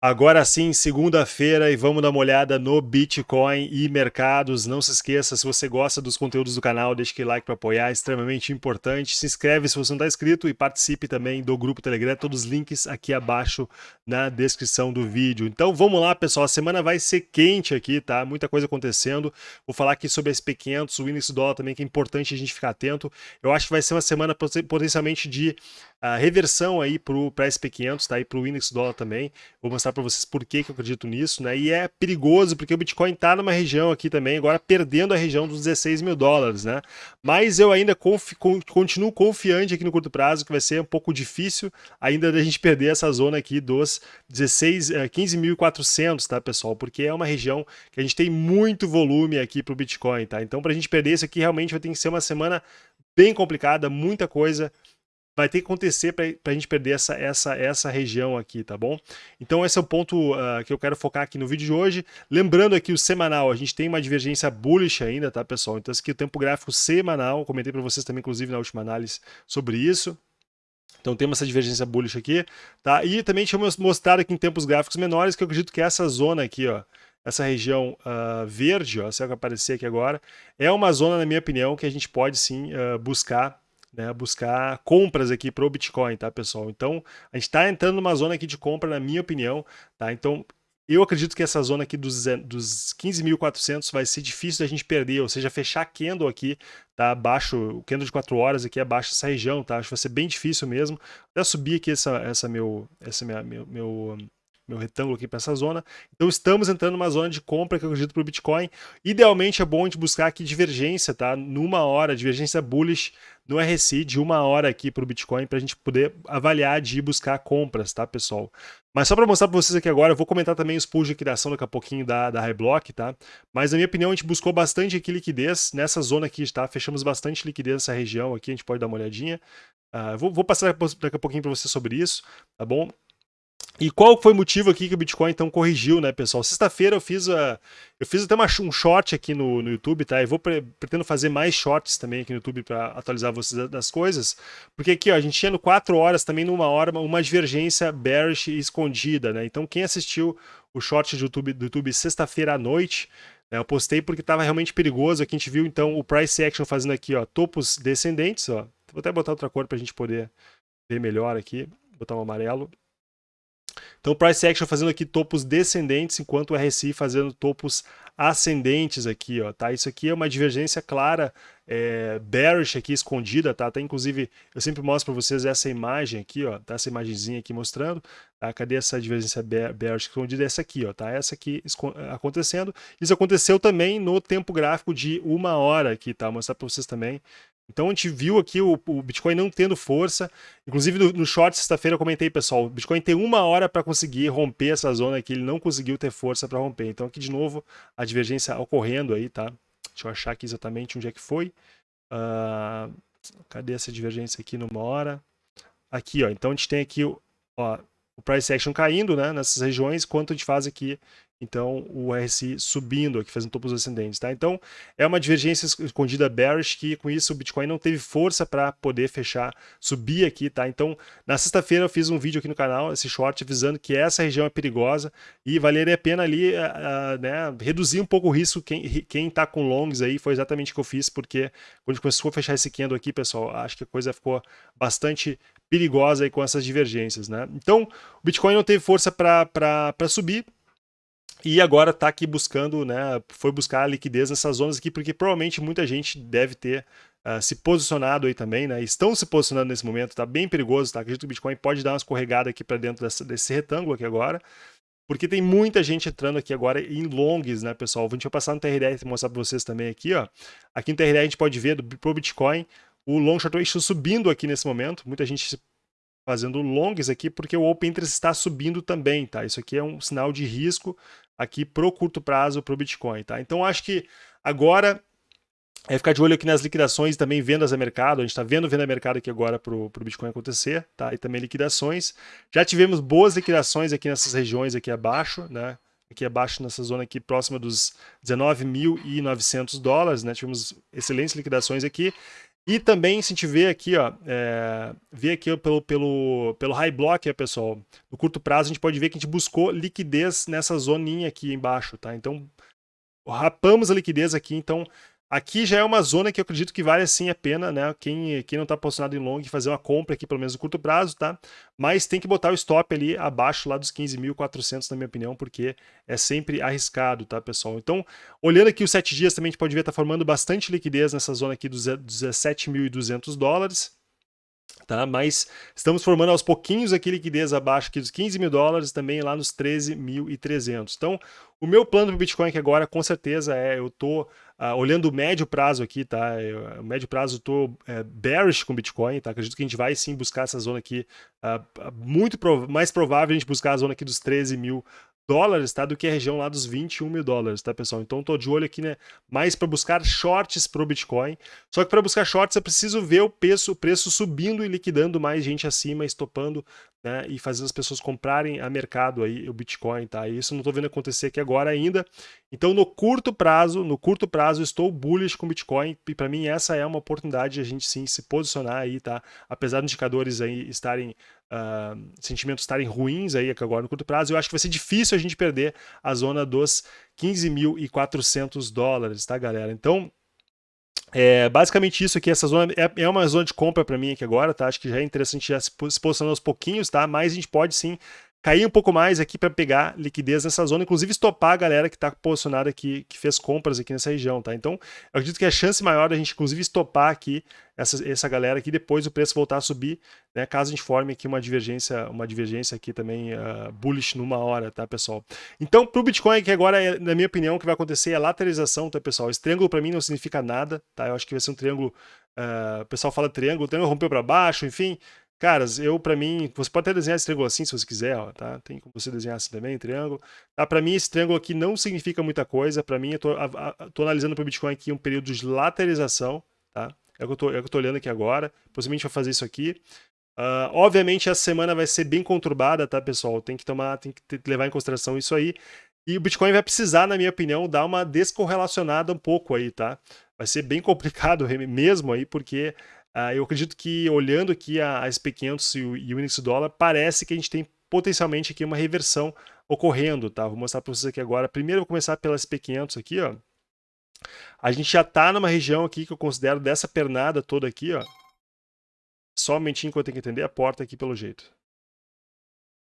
Agora sim, segunda-feira, e vamos dar uma olhada no Bitcoin e mercados. Não se esqueça, se você gosta dos conteúdos do canal, deixe aquele like para apoiar, é extremamente importante. Se inscreve se você não está inscrito e participe também do grupo Telegram, todos os links aqui abaixo na descrição do vídeo. Então vamos lá, pessoal, a semana vai ser quente aqui, tá? Muita coisa acontecendo. Vou falar aqui sobre a SP500, o índice dólar também, que é importante a gente ficar atento. Eu acho que vai ser uma semana potencialmente de uh, reversão aí para o SP500, tá? E para o índice dólar também. Vou mostrar para vocês por que, que eu acredito nisso, né? E é perigoso porque o Bitcoin está numa região aqui também, agora perdendo a região dos 16 mil dólares, né? Mas eu ainda confi continuo confiante aqui no curto prazo que vai ser um pouco difícil ainda da gente perder essa zona aqui dos 16, 15.400, tá, pessoal? Porque é uma região que a gente tem muito volume aqui para o Bitcoin, tá? Então, para a gente perder isso aqui, realmente vai ter que ser uma semana bem complicada, muita coisa vai ter que acontecer para a gente perder essa, essa, essa região aqui, tá bom? Então esse é o ponto uh, que eu quero focar aqui no vídeo de hoje. Lembrando aqui o semanal, a gente tem uma divergência bullish ainda, tá pessoal? Então esse aqui é o tempo gráfico semanal, comentei para vocês também, inclusive na última análise sobre isso. Então temos essa divergência bullish aqui, tá? E também tinha mostrado aqui em tempos gráficos menores, que eu acredito que essa zona aqui, ó, essa região uh, verde, ó, se é que aparecer aqui agora, é uma zona, na minha opinião, que a gente pode sim uh, buscar né, buscar compras aqui para o Bitcoin, tá, pessoal? Então, a gente está entrando numa zona aqui de compra, na minha opinião, tá? Então, eu acredito que essa zona aqui dos, dos 15.400 vai ser difícil da gente perder, ou seja, fechar candle aqui, tá abaixo, o candle de 4 horas aqui abaixo dessa região, tá? Acho que vai ser bem difícil mesmo. Até subir aqui essa, essa meu, essa minha, meu, meu meu retângulo aqui para essa zona. Então estamos entrando numa zona de compra que eu acredito para o Bitcoin. Idealmente é bom a gente buscar aqui divergência, tá? Numa hora, divergência bullish no RSI de uma hora aqui para o Bitcoin para a gente poder avaliar de ir buscar compras, tá, pessoal? Mas só para mostrar para vocês aqui agora, eu vou comentar também os pools de liquidação daqui a pouquinho da, da Highblock, tá? Mas na minha opinião a gente buscou bastante aqui liquidez nessa zona aqui, tá? Fechamos bastante liquidez nessa região aqui, a gente pode dar uma olhadinha. Uh, vou, vou passar daqui a pouquinho para você sobre isso, tá bom? E qual foi o motivo aqui que o Bitcoin então corrigiu, né, pessoal? Sexta-feira eu fiz a, eu fiz até uma, um short aqui no, no YouTube, tá? Eu vou pre, pretendo fazer mais shorts também aqui no YouTube para atualizar vocês das coisas, porque aqui ó, a gente tinha no 4 horas também numa hora uma divergência bearish escondida, né? Então quem assistiu o short do YouTube, do YouTube sexta-feira à noite, né, eu postei porque estava realmente perigoso. Aqui a gente viu então o price action fazendo aqui, ó, topos descendentes, ó. Vou até botar outra cor para a gente poder ver melhor aqui, botar um amarelo. Então, price action fazendo aqui topos descendentes, enquanto o RSI fazendo topos ascendentes aqui, ó, tá? Isso aqui é uma divergência clara, é, bearish aqui escondida, tá? Até inclusive, eu sempre mostro para vocês essa imagem aqui, ó, tá? Essa imagenzinha aqui mostrando, tá? Cadê essa divergência bearish escondida? Essa aqui, ó, tá? Essa aqui acontecendo. Isso aconteceu também no tempo gráfico de uma hora aqui, tá? Vou mostrar para vocês também. Então a gente viu aqui o, o Bitcoin não tendo força. Inclusive no, no short sexta-feira eu comentei, pessoal, o Bitcoin tem uma hora para conseguir romper essa zona aqui, ele não conseguiu ter força para romper. Então aqui de novo a divergência ocorrendo aí, tá? Deixa eu achar aqui exatamente onde é que foi. Uh, cadê essa divergência aqui numa hora? Aqui, ó. Então a gente tem aqui ó, o price action caindo, né, nessas regiões, quanto a gente faz aqui então o RSI subindo aqui, fazendo topos ascendentes, tá? Então é uma divergência escondida bearish que com isso o Bitcoin não teve força para poder fechar, subir aqui, tá? Então na sexta-feira eu fiz um vídeo aqui no canal, esse short, avisando que essa região é perigosa e valeria a pena ali, uh, né, reduzir um pouco o risco, quem, quem tá com longs aí, foi exatamente o que eu fiz, porque quando começou a fechar esse candle aqui, pessoal, acho que a coisa ficou bastante perigosa aí com essas divergências, né? Então o Bitcoin não teve força para subir, e agora está aqui buscando, né, foi buscar liquidez nessas zonas aqui, porque provavelmente muita gente deve ter uh, se posicionado aí também, né, estão se posicionando nesse momento, está bem perigoso, tá? Acredito que o Bitcoin pode dar uma escorregada aqui para dentro dessa, desse retângulo aqui agora, porque tem muita gente entrando aqui agora em longs, né, pessoal? A gente vai passar no TRD e mostrar para vocês também aqui, ó. Aqui no TRD a gente pode ver do, pro Bitcoin o long short ratio subindo aqui nesse momento, muita gente fazendo longs aqui porque o open interest está subindo também, tá? Isso aqui é um sinal de risco aqui pro curto prazo pro Bitcoin, tá? Então acho que agora é ficar de olho aqui nas liquidações também vendas a mercado, a gente está vendo venda a mercado aqui agora para o Bitcoin acontecer, tá? E também liquidações. Já tivemos boas liquidações aqui nessas regiões aqui abaixo, né? Aqui abaixo nessa zona aqui próxima dos 19.900 dólares, né? Tivemos excelentes liquidações aqui. E também, se a gente vê aqui, ó, é, vê aqui pelo, pelo, pelo high block, pessoal, no curto prazo, a gente pode ver que a gente buscou liquidez nessa zoninha aqui embaixo, tá? Então, rapamos a liquidez aqui, então Aqui já é uma zona que eu acredito que vale sim a pena, né? Quem, quem não está posicionado em long, fazer uma compra aqui, pelo menos no curto prazo, tá? Mas tem que botar o stop ali abaixo lá dos 15.400, na minha opinião, porque é sempre arriscado, tá, pessoal? Então, olhando aqui os 7 dias, também a gente pode ver, tá formando bastante liquidez nessa zona aqui dos 17.200 dólares tá? Mas estamos formando aos pouquinhos aqui liquidez abaixo aqui dos 15 mil dólares, também lá nos 13.300. Então, o meu plano para o Bitcoin aqui agora, com certeza, é eu tô uh, olhando o médio prazo aqui, tá? Eu, o médio prazo eu tô é, bearish com Bitcoin, tá? Acredito que a gente vai sim buscar essa zona aqui, uh, muito prov mais provável a gente buscar a zona aqui dos 13 mil dólares, tá? Do que a região lá dos 21 mil dólares, tá, pessoal? Então, tô de olho aqui, né? Mais para buscar shorts pro Bitcoin. Só que para buscar shorts, eu preciso ver o preço, o preço subindo e liquidando mais gente acima, estopando, né? E fazendo as pessoas comprarem a mercado aí o Bitcoin, tá? E isso não tô vendo acontecer aqui agora ainda. Então, no curto prazo, no curto prazo, estou bullish com Bitcoin. E para mim, essa é uma oportunidade de a gente sim se posicionar aí, tá? Apesar dos indicadores aí estarem uh, sentimentos estarem ruins aí agora no curto prazo, eu acho que vai ser difícil a gente perder a zona dos 15.400 dólares, tá, galera? Então, é basicamente isso aqui, essa zona é, é uma zona de compra para mim aqui agora, tá? Acho que já é interessante já se posicionar aos pouquinhos, tá? Mas a gente pode sim cair um pouco mais aqui para pegar liquidez nessa zona, inclusive estopar a galera que está posicionada aqui, que fez compras aqui nessa região, tá? Então, eu acredito que a chance maior da gente, inclusive, estopar aqui essa, essa galera aqui, depois o preço voltar a subir, né? Caso a gente forme aqui uma divergência, uma divergência aqui também uh, bullish numa hora, tá, pessoal? Então, para o Bitcoin, que agora, é, na minha opinião, o que vai acontecer é a lateralização, tá, pessoal? Esse triângulo para mim não significa nada, tá? Eu acho que vai ser um triângulo, uh, o pessoal fala triângulo, o triângulo rompeu para baixo, enfim, Caras, eu para mim, você pode até desenhar esse triângulo assim se você quiser, ó, tá? Tem como você desenhar assim também, triângulo. Tá, para mim esse triângulo aqui não significa muita coisa, para mim eu tô, a, a, tô analisando para o Bitcoin aqui um período de lateralização, tá? É o que eu tô, é que eu tô olhando aqui agora, possivelmente vai fazer isso aqui. Uh, obviamente essa semana vai ser bem conturbada, tá, pessoal? Tem que tomar, tem que levar em consideração isso aí. E o Bitcoin vai precisar, na minha opinião, dar uma descorrelacionada um pouco aí, tá? Vai ser bem complicado mesmo aí, porque Uh, eu acredito que olhando aqui a, a SP500 e o, o índice dólar, parece que a gente tem potencialmente aqui uma reversão ocorrendo, tá? Vou mostrar para vocês aqui agora. Primeiro vou começar pela SP500 aqui, ó. A gente já está numa região aqui que eu considero dessa pernada toda aqui, ó. Só um momentinho que eu tenho que entender a porta aqui pelo jeito.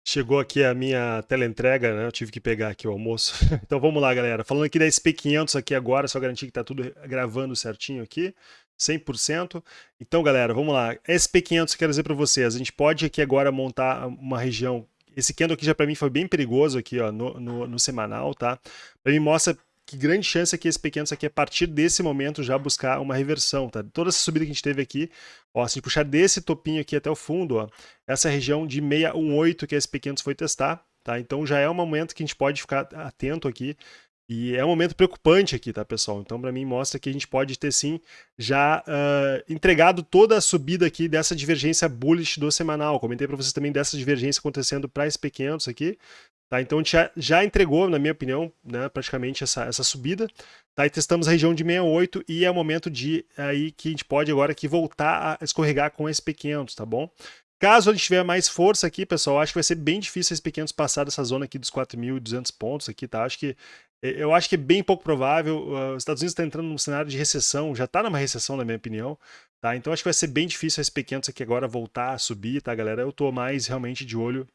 Chegou aqui a minha teleentrega, né? Eu tive que pegar aqui o almoço. então vamos lá, galera. Falando aqui da SP500 aqui agora, só garantir que está tudo gravando certinho aqui. 100%. Então, galera, vamos lá. SP500, quero dizer para vocês, a gente pode aqui agora montar uma região. Esse candle aqui já para mim foi bem perigoso aqui, ó, no, no, no semanal, tá? Para mim mostra que grande chance é que esse pequeno aqui, a partir desse momento, já buscar uma reversão, tá? Toda essa subida que a gente teve aqui, ó, se a gente puxar desse topinho aqui até o fundo, ó, essa região de 618 que esse pequeno foi testar, tá? Então já é um momento que a gente pode ficar atento aqui, e é um momento preocupante aqui, tá, pessoal? Então, para mim, mostra que a gente pode ter, sim, já uh, entregado toda a subida aqui dessa divergência bullish do semanal. Comentei para vocês também dessa divergência acontecendo para SP500 aqui. Tá? Então, a gente já, já entregou, na minha opinião, né, praticamente essa, essa subida. Tá? E testamos a região de 68 e é o momento de aí que a gente pode agora aqui voltar a escorregar com SP500, tá bom? Caso gente tiver mais força aqui, pessoal, acho que vai ser bem difícil esses pequenos passar dessa zona aqui dos 4.200 pontos aqui, tá? Acho que eu acho que é bem pouco provável. Os Estados Unidos está entrando num cenário de recessão, já está numa recessão, na minha opinião. Tá? Então acho que vai ser bem difícil esse pequenos aqui agora voltar a subir, tá, galera? Eu estou mais realmente de olho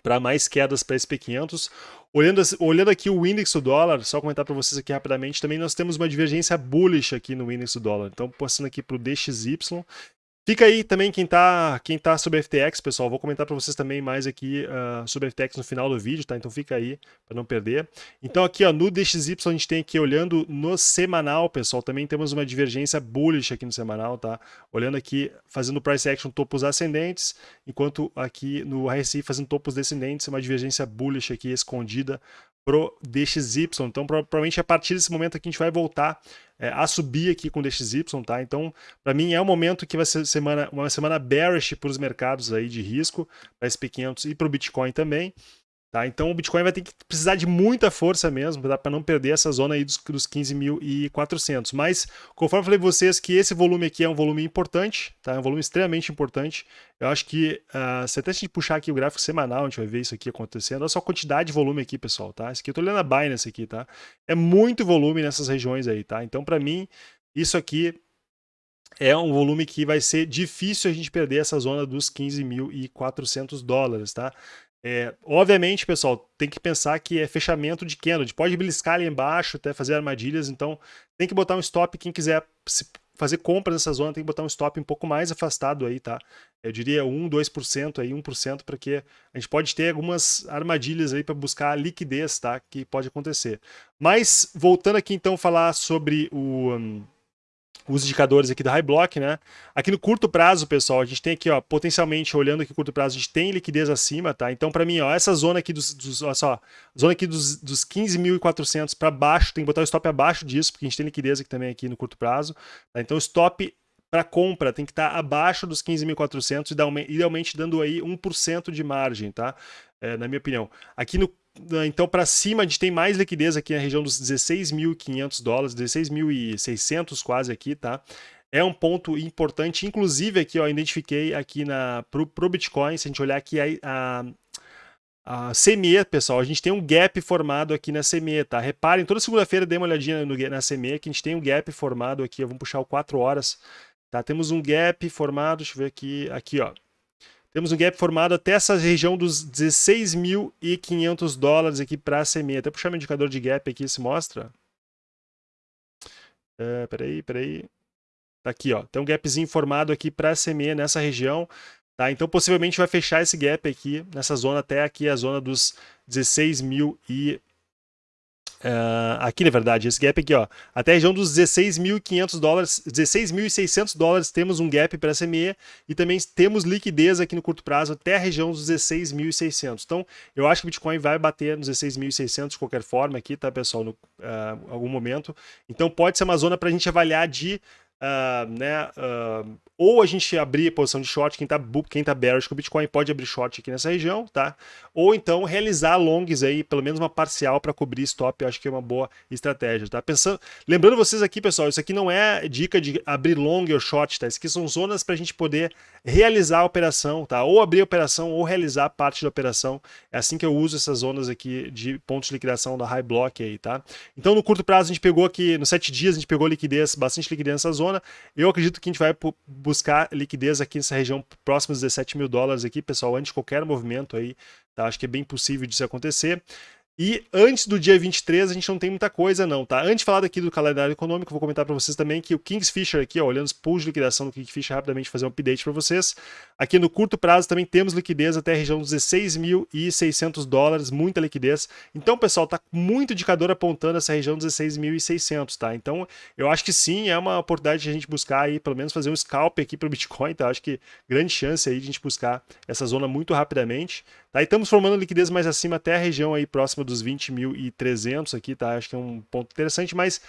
para mais quedas para SP500. Olhando, olhando aqui o índice do dólar, só comentar para vocês aqui rapidamente, também nós temos uma divergência bullish aqui no índice do dólar. Então, passando aqui para o DXY, Fica aí também quem tá, quem tá sobre FTX, pessoal. Vou comentar para vocês também mais aqui uh, sobre FTX no final do vídeo, tá? Então fica aí para não perder. Então aqui, ó, no DXY a gente tem aqui olhando no semanal, pessoal, também temos uma divergência bullish aqui no semanal, tá? Olhando aqui, fazendo price action topos ascendentes, enquanto aqui no RSI fazendo topos descendentes, uma divergência bullish aqui escondida pro DXY. Então, provavelmente a partir desse momento aqui a gente vai voltar é, a subir aqui com DXY, tá? Então, para mim é um momento que vai ser semana, uma semana bearish para os mercados aí de risco, para SP500 e para o Bitcoin também. Tá? Então o Bitcoin vai ter que precisar de muita força mesmo tá? para não perder essa zona aí dos, dos 15.400. Mas, conforme eu falei para vocês que esse volume aqui é um volume importante, tá? é um volume extremamente importante. Eu acho que, uh, se até a gente puxar aqui o gráfico semanal, a gente vai ver isso aqui acontecendo. Olha só a quantidade de volume aqui, pessoal. Tá? Esse aqui eu estou olhando a Binance aqui, tá? É muito volume nessas regiões aí, tá? Então, para mim, isso aqui é um volume que vai ser difícil a gente perder essa zona dos 15.400 dólares, tá? É, obviamente, pessoal, tem que pensar que é fechamento de candle. Pode beliscar ali embaixo até fazer armadilhas, então tem que botar um stop. Quem quiser fazer compras nessa zona tem que botar um stop um pouco mais afastado aí, tá? Eu diria 1, 2% aí, 1%, porque a gente pode ter algumas armadilhas aí para buscar liquidez, tá? Que pode acontecer. Mas, voltando aqui então falar sobre o... Um, os indicadores aqui da High Block, né? Aqui no curto prazo, pessoal, a gente tem aqui, ó, potencialmente, olhando aqui curto prazo, a gente tem liquidez acima, tá? Então, para mim, ó, essa zona aqui dos, dos olha só, zona aqui dos, dos 15.400 para baixo, tem que botar o stop abaixo disso, porque a gente tem liquidez aqui também aqui no curto prazo, tá? Então, stop para compra tem que estar tá abaixo dos 15.400 e idealmente dando aí 1% de margem, tá? É, na minha opinião. Aqui no então, para cima, a gente tem mais liquidez aqui na região dos 16.500 dólares, 16.600 quase aqui, tá? É um ponto importante, inclusive aqui, ó, identifiquei aqui na, pro, pro Bitcoin, se a gente olhar aqui a, a, a CME, pessoal, a gente tem um gap formado aqui na CME, tá? Reparem, toda segunda-feira dê uma olhadinha no, na CME, que a gente tem um gap formado aqui, vamos puxar o 4 horas, tá? Temos um gap formado, deixa eu ver aqui, aqui, ó, temos um gap formado até essa região dos 16.500 dólares aqui para a CME. Até puxar meu indicador de gap aqui, se mostra. É, peraí, peraí. Tá aqui, ó. Tem um gapzinho formado aqui para a CME nessa região. Tá? Então, possivelmente vai fechar esse gap aqui, nessa zona até aqui, a zona dos 16.000 Uh, aqui, na verdade, esse gap aqui, ó, até a região dos 16.500 dólares, 16.600 dólares temos um gap para SME e também temos liquidez aqui no curto prazo até a região dos 16.600. Então, eu acho que o Bitcoin vai bater nos 16.600 de qualquer forma aqui, tá, pessoal, no uh, algum momento. Então, pode ser uma zona para a gente avaliar de Uh, né, uh, ou a gente abrir posição de short, quem está quem tá bearish com o Bitcoin pode abrir short aqui nessa região, tá? Ou então realizar longs aí, pelo menos uma parcial para cobrir stop, eu acho que é uma boa estratégia, tá? Pensando, lembrando vocês aqui, pessoal, isso aqui não é dica de abrir long ou short, tá? Isso aqui são zonas para a gente poder realizar a operação, tá? Ou abrir a operação ou realizar parte da operação. É assim que eu uso essas zonas aqui de pontos de liquidação da High Block aí, tá? Então no curto prazo a gente pegou aqui, nos sete dias a gente pegou liquidez, bastante liquidez nessa zona, zona. Eu acredito que a gente vai buscar liquidez aqui nessa região próxima dos 17 mil dólares aqui, pessoal, antes de qualquer movimento aí. Tá? Acho que é bem possível disso acontecer. E antes do dia 23 a gente não tem muita coisa não, tá? Antes de falar daqui do calendário econômico, vou comentar para vocês também que o Kingsfisher aqui, ó, olhando os pools de liquidação do Kingsfisher, rapidamente fazer um update para vocês. Aqui no curto prazo também temos liquidez até a região dos 16.600 dólares, muita liquidez. Então, pessoal, tá muito indicador apontando essa região dos 16.600, tá? Então, eu acho que sim, é uma oportunidade de a gente buscar aí, pelo menos fazer um scalp aqui para o Bitcoin, tá? Acho que grande chance aí de a gente buscar essa zona muito rapidamente. Tá? E estamos formando liquidez mais acima até a região aí próxima dos 20.300 aqui, tá? Acho que é um ponto interessante, mas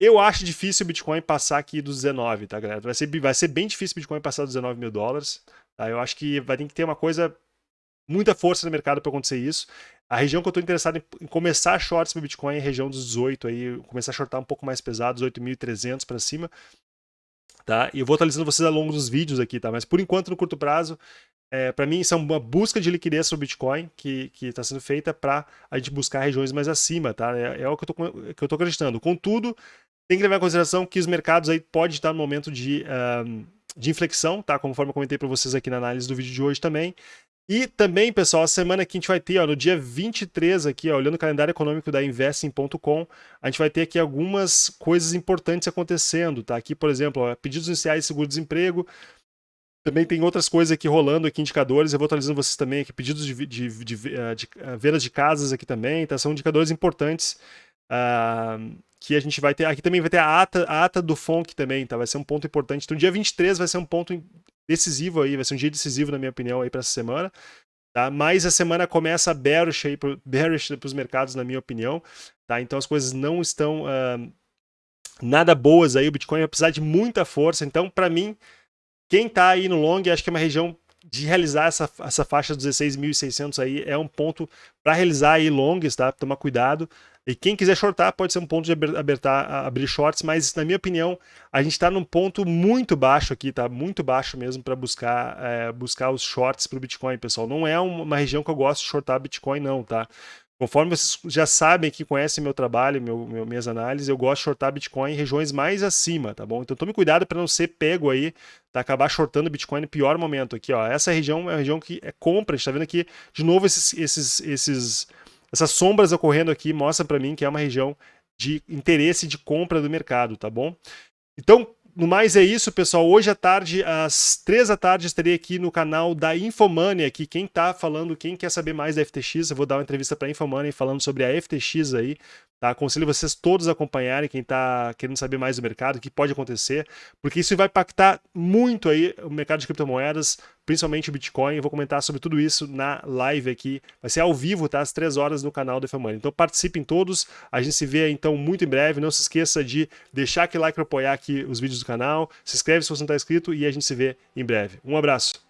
eu acho difícil o Bitcoin passar aqui dos 19, tá, galera? Vai ser, vai ser bem difícil o Bitcoin passar dos 19 mil dólares, tá? Eu acho que vai ter que ter uma coisa, muita força no mercado para acontecer isso. A região que eu estou interessado em, em começar shorts no Bitcoin é a região dos 18 aí, começar a shortar um pouco mais pesado, 18.300 para cima, tá? E eu vou atualizando vocês ao longo dos vídeos aqui, tá? Mas por enquanto, no curto prazo, é, para mim, isso é uma busca de liquidez sobre o Bitcoin que está sendo feita para a gente buscar regiões mais acima, tá? É, é o que eu estou acreditando. Contudo, tem que levar em consideração que os mercados aí podem estar no momento de, de inflexão, tá? Conforme eu comentei para vocês aqui na análise do vídeo de hoje também. E também, pessoal, a semana que a gente vai ter, ó, no dia 23 aqui, ó, olhando o calendário econômico da investing.com, a gente vai ter aqui algumas coisas importantes acontecendo, tá? Aqui, por exemplo, ó, pedidos iniciais de seguro-desemprego, também tem outras coisas aqui rolando aqui, indicadores, eu vou atualizando vocês também aqui, pedidos de, de, de, eh, de uh, vendas de casas aqui também, tá? São indicadores importantes uh, que a gente vai ter. Aqui também vai ter a ata, a ata do FONC também, tá? Vai ser um ponto importante. Então, dia 23 vai ser um ponto decisivo aí, vai ser um dia decisivo, na minha opinião, aí para essa semana. Tá? Mas a semana começa bearish aí, bearish para os mercados, na minha opinião. Tá? Então as coisas não estão uh, nada boas aí. O Bitcoin vai precisar de muita força. Então, para mim, quem está aí no long, acho que é uma região de realizar essa, essa faixa dos 16.600 aí é um ponto para realizar aí longs, tá? Tomar cuidado. E quem quiser shortar pode ser um ponto de abertar, abrir shorts, mas na minha opinião a gente está num ponto muito baixo aqui, tá? Muito baixo mesmo para buscar, é, buscar os shorts para o Bitcoin, pessoal. Não é uma região que eu gosto de shortar Bitcoin, não, tá? Conforme vocês já sabem que conhecem meu trabalho, meu, meu, minhas análises, eu gosto de shortar Bitcoin em regiões mais acima, tá bom? Então tome cuidado para não ser pego aí, tá? Acabar shortando Bitcoin no pior momento aqui, ó. Essa região é uma região que é compra, a gente tá vendo aqui, de novo, esses, esses, esses, essas sombras ocorrendo aqui mostra para mim que é uma região de interesse de compra do mercado, tá bom? Então, no mais é isso, pessoal. Hoje à tarde, às três da tarde, estarei aqui no canal da Infomania, aqui quem tá falando, quem quer saber mais da FTX, eu vou dar uma entrevista para a Infomania falando sobre a FTX aí, Tá? Aconselho vocês todos a acompanharem, quem está querendo saber mais do mercado, o que pode acontecer, porque isso vai impactar muito aí o mercado de criptomoedas, principalmente o Bitcoin. Vou comentar sobre tudo isso na live aqui. Vai ser ao vivo, tá? Às três horas no canal do Money. Então participem todos. A gente se vê então muito em breve. Não se esqueça de deixar aquele like para apoiar aqui os vídeos do canal. Se inscreve se você não está inscrito e a gente se vê em breve. Um abraço.